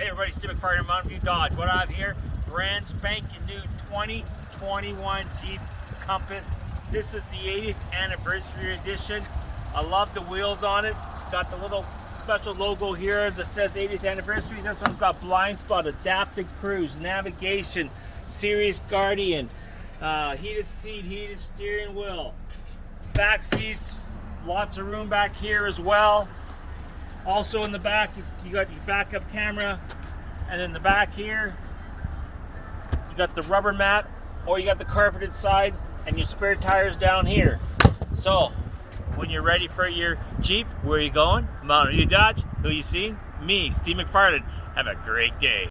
Hey everybody, Steve McFarland, Mountain View Dodge. What I have here, brand spanking new 2021 Jeep Compass. This is the 80th anniversary edition. I love the wheels on it. It's got the little special logo here that says 80th anniversary. This one's got blind spot, adaptive cruise, navigation, Sirius Guardian, uh, heated seat, heated steering wheel, back seats, lots of room back here as well. Also in the back, you got your backup camera, and in the back here, you got the rubber mat, or you got the carpeted side, and your spare tires down here. So, when you're ready for your Jeep, where are you going? Mountain View Dodge. Who you see? Me, Steve McFarland. Have a great day.